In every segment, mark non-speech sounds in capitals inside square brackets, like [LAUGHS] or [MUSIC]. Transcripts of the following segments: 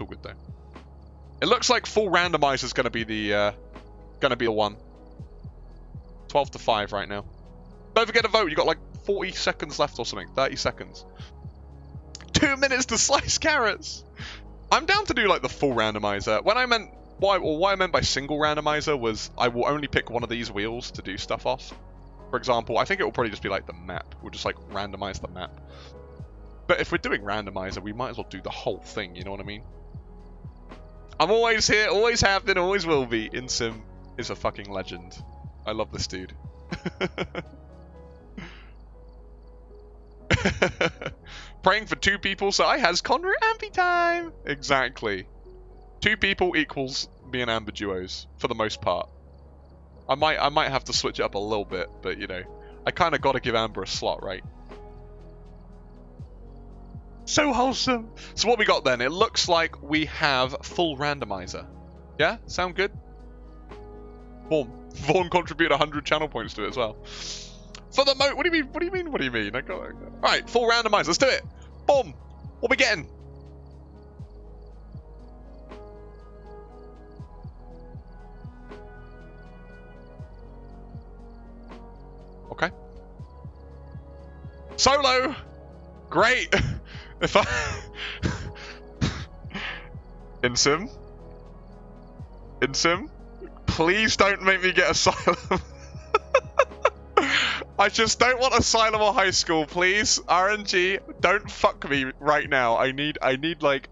All good though. It looks like full randomizer is going to be the uh, going to be the one. 12 to 5 right now. Don't forget to vote. You got like 40 seconds left or something. 30 seconds. Two minutes to [LAUGHS] slice carrots. I'm down to do like the full randomizer. When I meant what I, what I meant by single randomizer was I will only pick one of these wheels to do stuff off. For example, I think it will probably just be like the map. We'll just like randomize the map. But if we're doing randomizer, we might as well do the whole thing, you know what I mean? I'm always here, always have been, always will be. InSim is a fucking legend. I love this dude. [LAUGHS] Praying for two people, so I has Conra Ambi time. Exactly. Two people equals me and Amber duos for the most part. I might I might have to switch it up a little bit, but you know, I kind of got to give Amber a slot, right? So wholesome. So what we got then? It looks like we have full randomizer. Yeah, sound good? Boom. Vaughn contributed 100 channel points to it as well. For the mo- what do you mean? What do you mean? What do you mean? I got, I got... All right, full randomizer. Let's do it. Boom. What we getting? Okay. Solo. Great. [LAUGHS] if I in sim, in sim, please don't make me get asylum. [LAUGHS] I just don't want asylum or high school, please. RNG, don't fuck me right now. I need, I need like,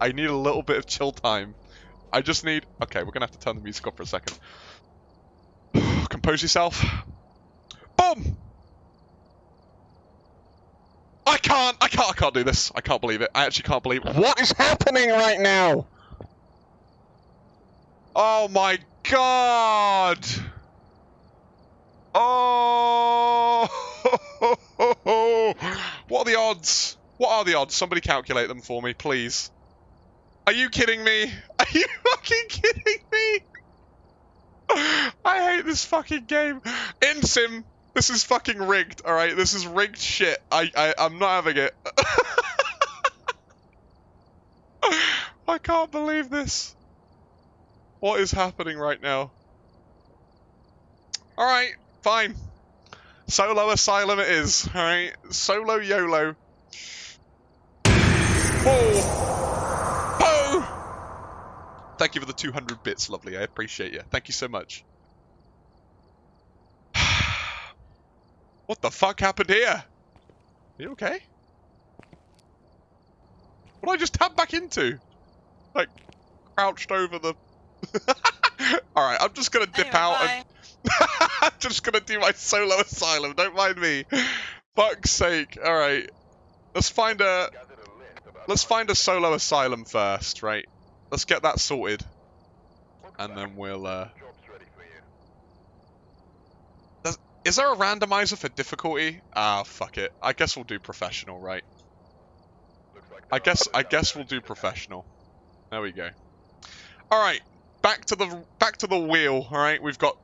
I need a little bit of chill time. I just need. Okay, we're gonna have to turn the music off for a second. [SIGHS] Compose yourself. Boom. I can't, I can't, I can't do this. I can't believe it. I actually can't believe it. What is happening right now? Oh my god! Oh! [LAUGHS] what are the odds? What are the odds? Somebody calculate them for me, please. Are you kidding me? [LAUGHS] Are you fucking kidding me? [LAUGHS] I hate this fucking game. InSim, this is fucking rigged, alright? This is rigged shit. I, I, I'm not having it. [LAUGHS] I can't believe this. What is happening right now? Alright, fine. Solo Asylum it is, alright? Solo YOLO. Whoa! Oh! Thank you for the 200 bits, lovely. I appreciate you. Thank you so much. What the fuck happened here? Are you okay? What did I just tap back into? Like, crouched over the [LAUGHS] Alright, I'm just gonna dip anyway, out bye. and... [LAUGHS] I'm just gonna do my solo asylum, don't mind me. Fuck's sake. Alright. Let's find a... Let's find a solo asylum first, right? Let's get that sorted. And then we'll, uh... is there a randomizer for difficulty? Ah, fuck it. I guess we'll do professional, right? I guess I guess we'll do professional. There we go. All right, back to the back to the wheel. All right, we've got.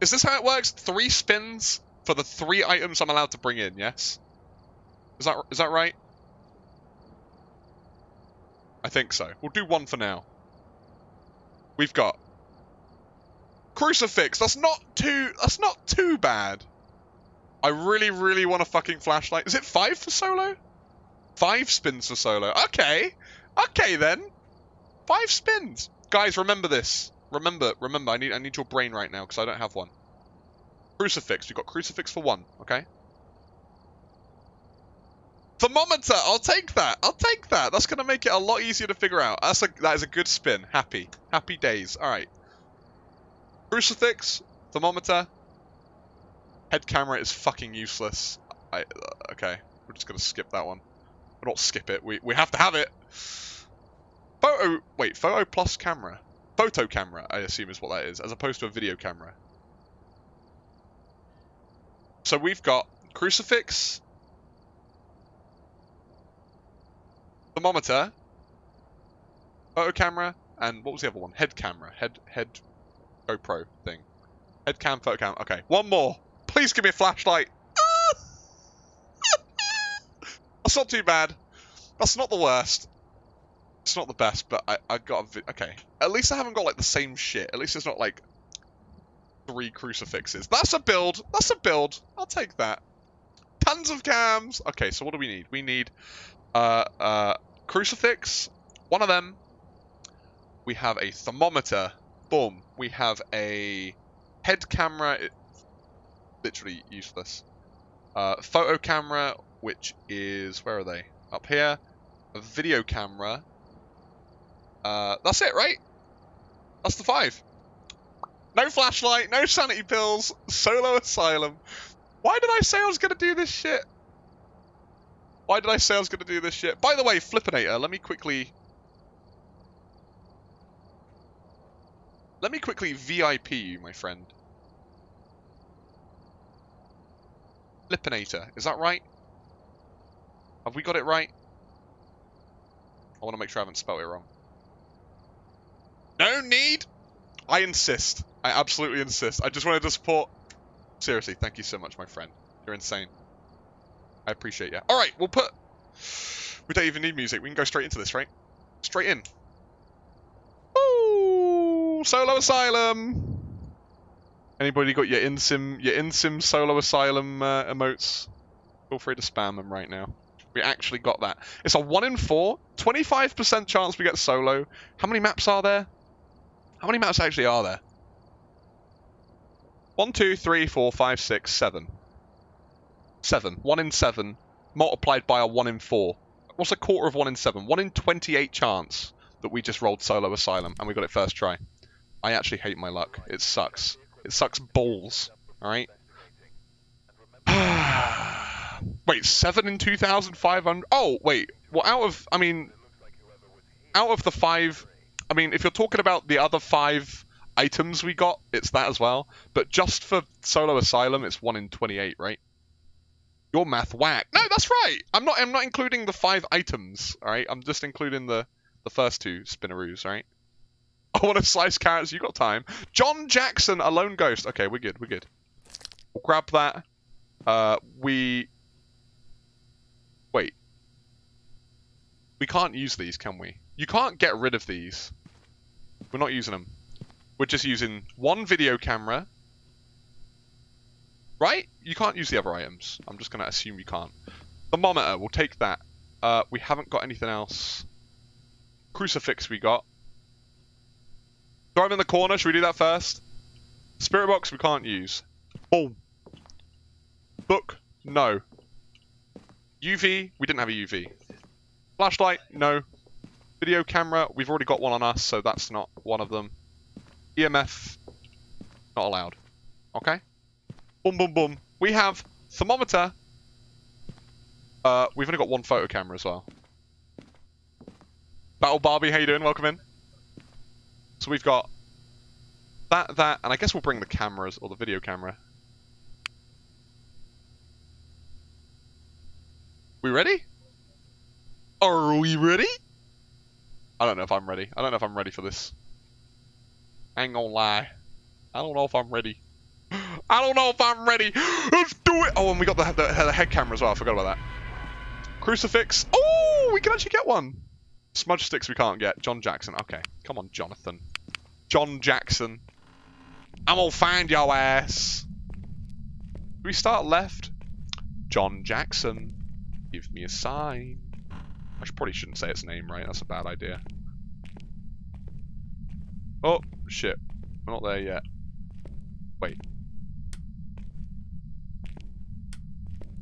Is this how it works? Three spins for the three items I'm allowed to bring in. Yes. Is that is that right? I think so. We'll do one for now. We've got crucifix. That's not too. That's not too bad. I really, really want a fucking flashlight. Is it five for solo? Five spins for solo. Okay. Okay then. Five spins. Guys, remember this. Remember, remember, I need I need your brain right now because I don't have one. Crucifix. We've got crucifix for one, okay? Thermometer! I'll take that! I'll take that! That's going to make it a lot easier to figure out. That's a, that is a good spin. Happy. Happy days. Alright. Crucifix. Thermometer. Head camera is fucking useless. I, uh, okay. We're just to skip that one. Or not skip it. We, we have to have it. Photo, wait, photo plus camera. Photo camera, I assume is what that is, as opposed to a video camera. So we've got crucifix, thermometer, photo camera, and what was the other one? Head camera, head head GoPro thing. Head cam, photo cam. Okay, one more. Please give me a flashlight. [LAUGHS] That's not too bad. That's not the worst. It's not the best, but I, I got a okay. At least I haven't got like the same shit. At least it's not like three crucifixes. That's a build. That's a build. I'll take that. Tons of cams. Okay, so what do we need? We need uh uh crucifix. One of them. We have a thermometer. Boom. We have a head camera. It, literally useless. Uh, photo camera, which is where are they? Up here. A video camera. Uh, that's it, right? That's the five. No flashlight, no sanity pills, solo asylum. Why did I say I was going to do this shit? Why did I say I was going to do this shit? By the way, Flippinator, let me quickly... Let me quickly VIP you, my friend. Flippinator, is that right? Have we got it right? I want to make sure I haven't spelled it wrong. No need! I insist. I absolutely insist. I just wanted to support... Seriously, thank you so much, my friend. You're insane. I appreciate you. Alright, we'll put... We don't even need music. We can go straight into this, right? Straight in. Solo Asylum! Anybody got your in-sim your in-sim Solo Asylum uh, emotes? Feel free to spam them right now. We actually got that. It's a 1 in 4, 25% chance we get solo. How many maps are there? How many maps actually are there? One, two, three, four, five, six, seven. Seven. One in seven multiplied by a one in four. What's a quarter of one in seven? One in 28 chance that we just rolled solo asylum and we got it first try. I actually hate my luck. It sucks. It sucks balls. Alright? [SIGHS] wait, seven in 2,500? Oh, wait. Well, out of, I mean, out of the five I mean, if you're talking about the other five items we got, it's that as well. But just for Solo Asylum, it's one in 28, right? Your math whack. No, that's right. I'm not. I'm not including the five items. All right. I'm just including the the first two spinneroos. Right. [LAUGHS] I want to slice carrots. You got time. John Jackson, a lone ghost. Okay, we're good. We're good. We'll grab that. Uh, we. Wait. We can't use these, can we? You can't get rid of these. We're not using them. We're just using one video camera. Right? You can't use the other items. I'm just going to assume you can't. Thermometer, we'll take that. Uh, we haven't got anything else. Crucifix we got. Throw him in the corner. Should we do that first? Spirit box we can't use. Boom. Book, no. UV, we didn't have a UV. Flashlight, no. Video camera, we've already got one on us, so that's not one of them. EMF, not allowed. Okay? Boom, boom, boom. We have thermometer. Uh, we've only got one photo camera as well. Battle Barbie, how you doing? Welcome in. So we've got that, that, and I guess we'll bring the cameras, or the video camera. We ready? Are we ready? I don't know if I'm ready. I don't know if I'm ready for this. I ain't gonna lie. I don't know if I'm ready. [GASPS] I don't know if I'm ready. [GASPS] Let's do it. Oh, and we got the, the, the head camera as well. I forgot about that. Crucifix. Oh, we can actually get one. Smudge sticks we can't get. John Jackson. Okay. Come on, Jonathan. John Jackson. I'm gonna find your ass. Do we start left? John Jackson. Give me a sign. I probably shouldn't say its name, right? That's a bad idea. Oh, shit. We're not there yet. Wait.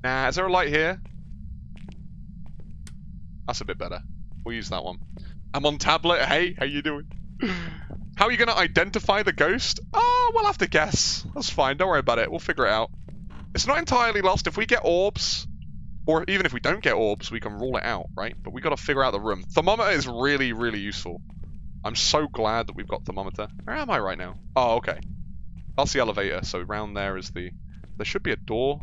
Nah, is there a light here? That's a bit better. We'll use that one. I'm on tablet. Hey, how you doing? [LAUGHS] How are you going to identify the ghost? Oh, we'll have to guess. That's fine. Don't worry about it. We'll figure it out. It's not entirely lost. If we get orbs, or even if we don't get orbs, we can rule it out, right? But we got to figure out the room. Thermometer is really, really useful. I'm so glad that we've got thermometer. Where am I right now? Oh, okay. That's the elevator. So around there is the... There should be a door.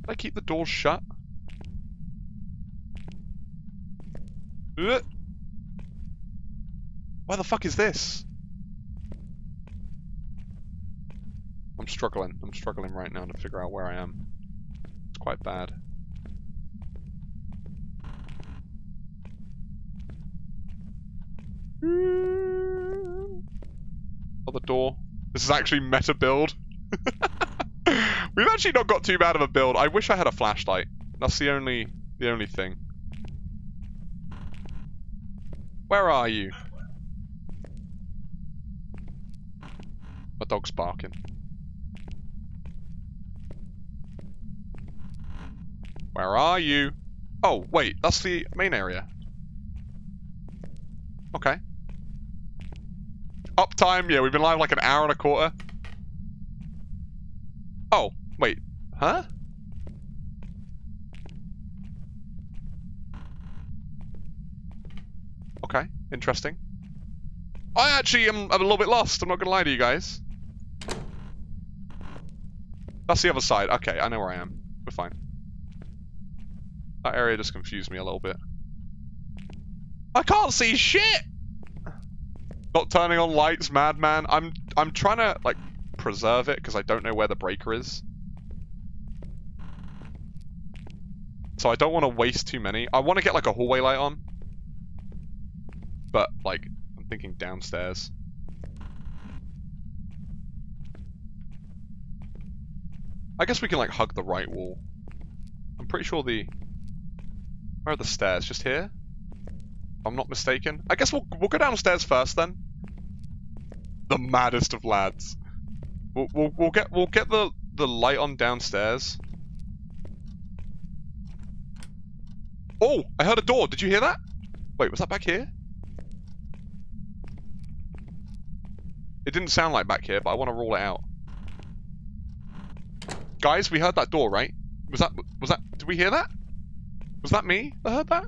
Did I keep the doors shut? Why the fuck is this? I'm struggling. I'm struggling right now to figure out where I am. It's quite bad. Oh, the door. This is actually meta build. [LAUGHS] We've actually not got too bad of a build. I wish I had a flashlight. That's the only the only thing. Where are you? My dog's barking. Where are you? Oh, wait, that's the main area. Okay. Uptime, yeah, we've been live like an hour and a quarter. Oh, wait, huh? Okay, interesting. I actually am a little bit lost, I'm not gonna lie to you guys. That's the other side. Okay, I know where I am. We're fine. That area just confused me a little bit. I can't see shit! Not turning on lights, madman. I'm I'm trying to like preserve it because I don't know where the breaker is. So I don't want to waste too many. I want to get like a hallway light on. But like I'm thinking downstairs. I guess we can like hug the right wall. I'm pretty sure the where are the stairs? Just here? If I'm not mistaken. I guess we'll we'll go downstairs first then. The maddest of lads. We'll we'll, we'll get we'll get the the light on downstairs. Oh, I heard a door. Did you hear that? Wait, was that back here? It didn't sound like back here, but I want to rule it out. Guys, we heard that door, right? Was that was that did we hear that? Was that me that heard that?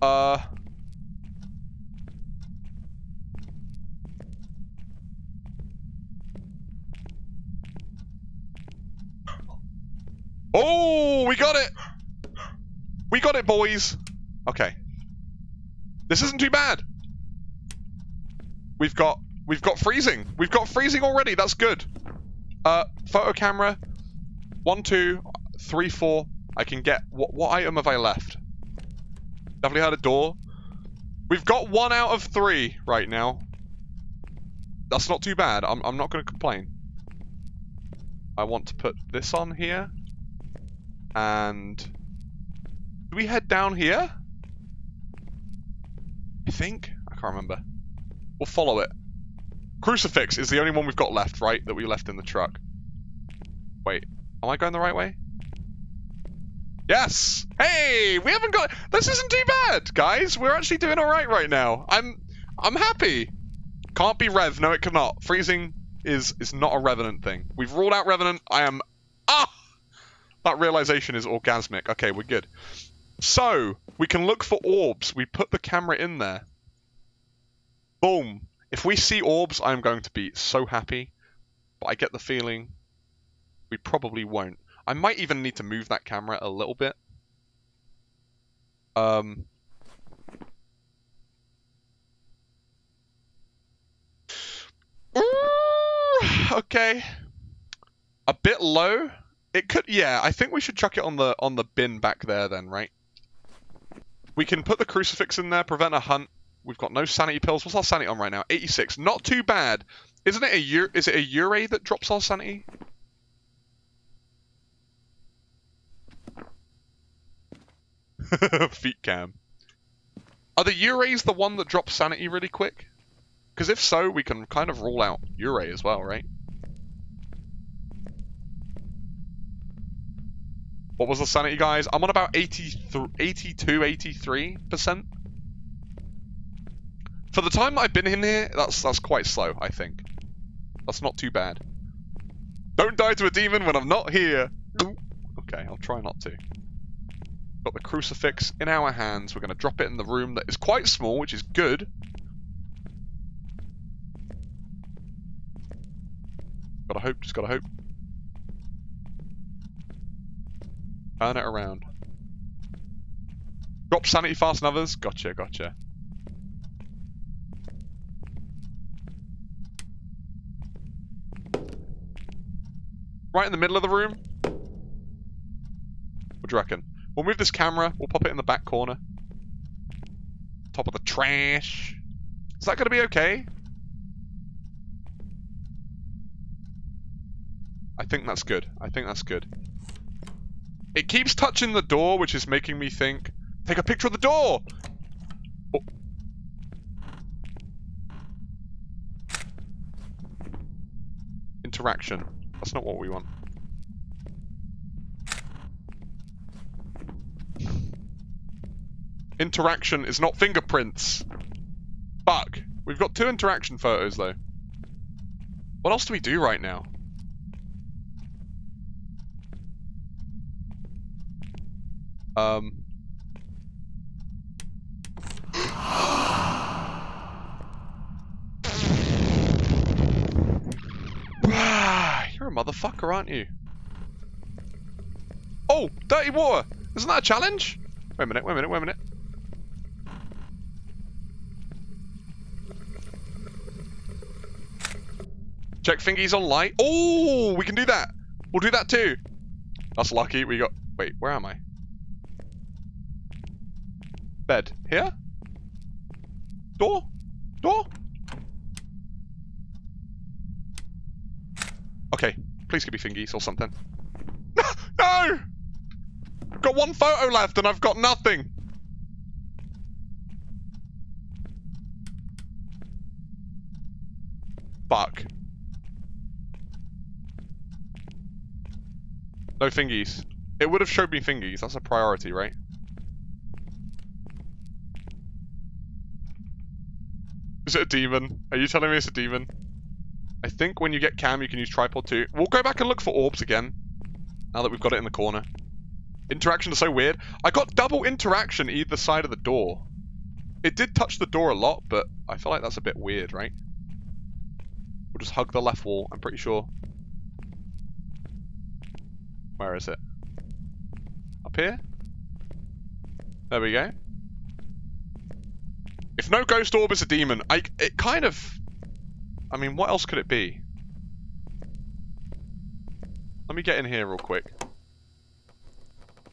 Uh... Oh, we got it! We got it, boys! Okay. This isn't too bad. We've got we've got freezing. We've got freezing already. That's good. Uh, photo camera, one, two, three, four. I can get... What, what item have I left? Definitely had a door. We've got one out of three right now. That's not too bad. I'm, I'm not going to complain. I want to put this on here. And... Do we head down here? I think? I can't remember. We'll follow it. Crucifix is the only one we've got left, right? That we left in the truck. Wait. Am I going the right way? Yes! Hey! We haven't got... This isn't too bad, guys. We're actually doing alright right now. I'm... I'm happy. Can't be Rev. No, it cannot. Freezing is is not a Revenant thing. We've ruled out Revenant. I am... Ah! That realization is orgasmic. Okay, we're good. So, we can look for orbs. We put the camera in there. Boom. If we see orbs, I'm going to be so happy. But I get the feeling we probably won't. I might even need to move that camera a little bit. Um, [SIGHS] okay. A bit low. It could yeah, I think we should chuck it on the on the bin back there then, right? We can put the crucifix in there, prevent a hunt. We've got no sanity pills. What's our sanity on right now? 86. Not too bad. Isn't it a is it a Yurei that drops our sanity? [LAUGHS] Feet cam. Are the Yureis the one that drops sanity really quick? Because if so, we can kind of rule out Yurei as well, right? What was the sanity, guys? I'm on about 83, 82, 83%. For the time I've been in here, that's that's quite slow, I think. That's not too bad. Don't die to a demon when I'm not here. Okay, I'll try not to. Got the crucifix in our hands. We're going to drop it in the room that is quite small, which is good. Gotta hope, just gotta hope. Turn it around. Drop sanity fast and others. Gotcha, gotcha. Right in the middle of the room. What do you reckon? We'll move this camera. We'll pop it in the back corner. top of the trash. Is that going to be okay? I think that's good. I think that's good. It keeps touching the door, which is making me think, take a picture of the door! Oh. Interaction. That's not what we want. Interaction is not fingerprints. Fuck. We've got two interaction photos, though. What else do we do right now? Um... [SIGHS] [SIGHS] You're a motherfucker, aren't you? Oh, dirty water! Isn't that a challenge? Wait a minute, wait a minute, wait a minute. Check fingies on light. Oh, we can do that. We'll do that too. That's lucky. We got... Wait, where am I? Bed. Here? Door? Door? Okay. Please give me fingies or something. [LAUGHS] no! Got one photo left and I've got nothing. Fuck. No fingies. It would have showed me fingies. That's a priority, right? Is it a demon? Are you telling me it's a demon? I think when you get cam, you can use tripod too. We'll go back and look for orbs again. Now that we've got it in the corner. Interaction is so weird. I got double interaction either side of the door. It did touch the door a lot, but I feel like that's a bit weird, right? We'll just hug the left wall, I'm pretty sure. Where is it? Up here? There we go. No ghost orb is a demon, I it kind of... I mean, what else could it be? Let me get in here real quick.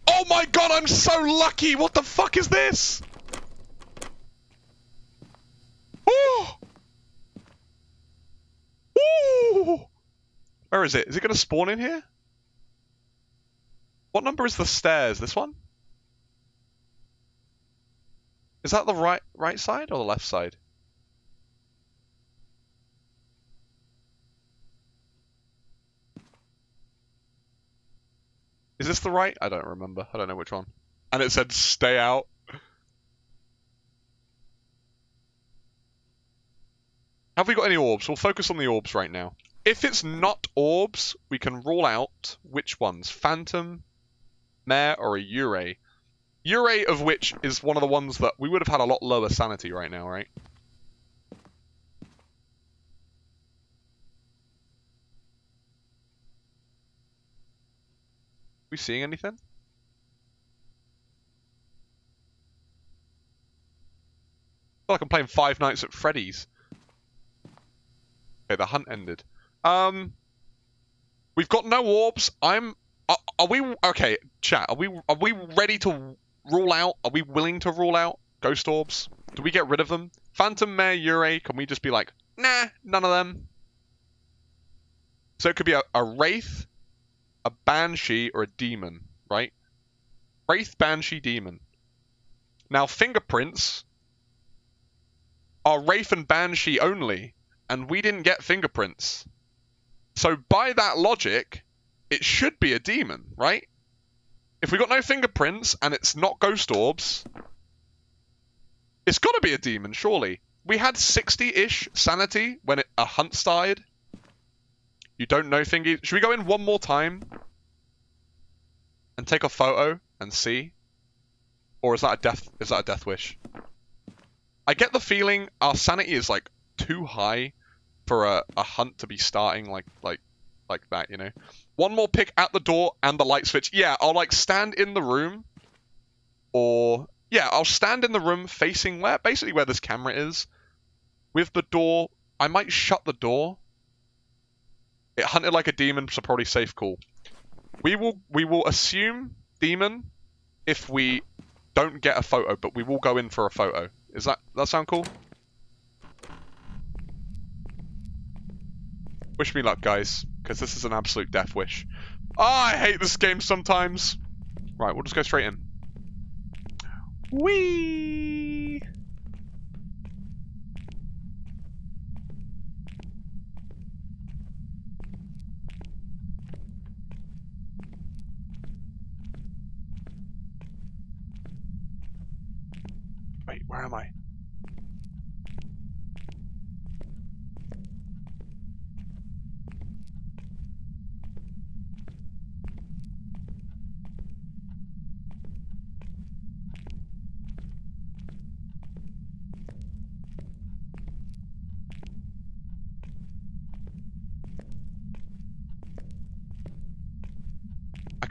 Oh my god, I'm so lucky! What the fuck is this? Oh! Ooh! Where is it? Is it going to spawn in here? What number is the stairs? This one? Is that the right right side or the left side? Is this the right? I don't remember. I don't know which one. And it said stay out. Have we got any orbs? We'll focus on the orbs right now. If it's not orbs, we can rule out which ones. Phantom, Mare or a Yurei. Yurei of which is one of the ones that we would have had a lot lower sanity right now, right? we seeing anything? I feel like I'm playing Five Nights at Freddy's. Okay, the hunt ended. Um, we've got no orbs. I'm are, are, we okay, chat? Are we are we ready to rule out? Are we willing to rule out ghost orbs? Do we get rid of them? Phantom Mare Yurei, can we just be like, nah, none of them? So it could be a, a wraith, a banshee, or a demon, right? Wraith, banshee, demon. Now fingerprints are wraith and banshee only, and we didn't get fingerprints. So by that logic, it should be a demon, right? If we got no fingerprints and it's not ghost orbs, it's got to be a demon, surely. We had 60-ish sanity when it, a hunt started. You don't know thingy. Should we go in one more time and take a photo and see? Or is that a death? Is that a death wish? I get the feeling our sanity is like too high for a, a hunt to be starting like like like that, you know. One more pick at the door and the light switch. Yeah, I'll like stand in the room or yeah, I'll stand in the room facing where basically where this camera is with the door. I might shut the door. It hunted like a demon, so probably safe call. We will we will assume demon if we don't get a photo, but we will go in for a photo Is that that sound cool? Wish me luck, guys, because this is an absolute death wish. Oh, I hate this game sometimes. Right, we'll just go straight in. Whee! Wait, where am I?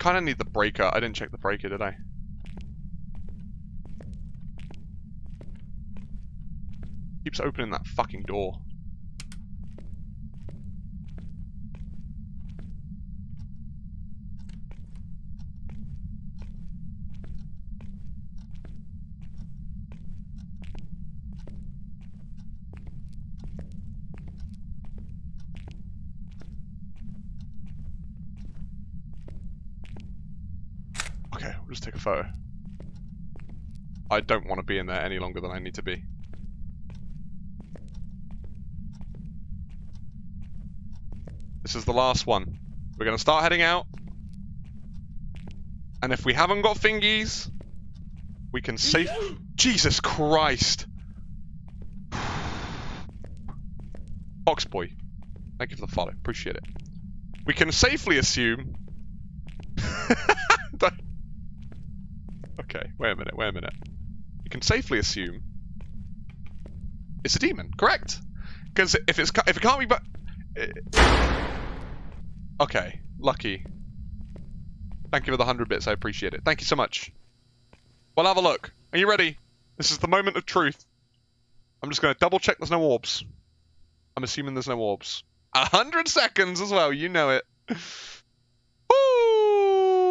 Kind of need the breaker. I didn't check the breaker, did I? Keeps opening that fucking door. Okay, we'll just take a photo. I don't want to be in there any longer than I need to be. This is the last one. We're going to start heading out. And if we haven't got fingies, we can [GASPS] safe... Jesus Christ! Foxboy, thank you for the follow. Appreciate it. We can safely assume... [LAUGHS] [LAUGHS] Okay, wait a minute, wait a minute. You can safely assume it's a demon, correct? Because if it's if it can't be, but eh, okay, lucky. Thank you for the hundred bits. I appreciate it. Thank you so much. Well, have a look. Are you ready? This is the moment of truth. I'm just going to double check there's no orbs. I'm assuming there's no orbs. A hundred seconds as well. You know it.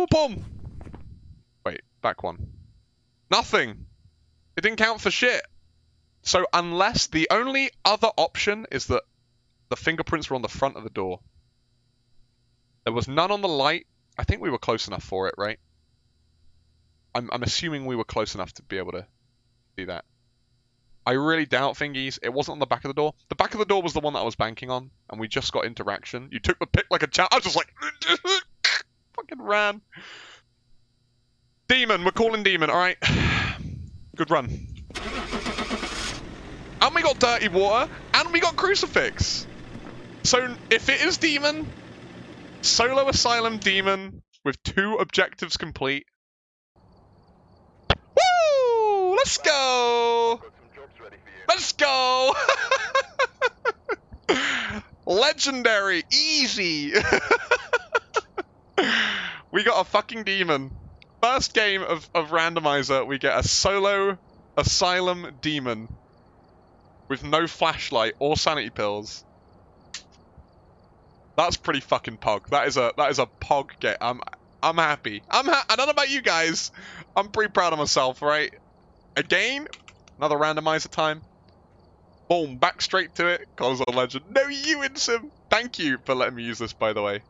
Boom. Back one. Nothing. It didn't count for shit. So unless the only other option is that the fingerprints were on the front of the door. There was none on the light. I think we were close enough for it, right? I'm, I'm assuming we were close enough to be able to do that. I really doubt fingies. It wasn't on the back of the door. The back of the door was the one that I was banking on, and we just got interaction. You took the pick like a champ. I was just like, [LAUGHS] fucking ran. Demon, we're calling demon. All right, [SIGHS] good run. And we got dirty water, and we got crucifix. So if it is demon, solo asylum demon with two objectives complete. Woo! Let's go! Let's go! [LAUGHS] Legendary, easy. [LAUGHS] we got a fucking demon. First game of, of randomizer, we get a solo asylum demon with no flashlight or sanity pills. That's pretty fucking pog. That is a that is a pog get. I'm I'm happy. I'm ha I don't know about you guys. I'm pretty proud of myself, right? Again, another randomizer time. Boom, back straight to it. Cause a legend. No, you Insim. Thank you for letting me use this, by the way.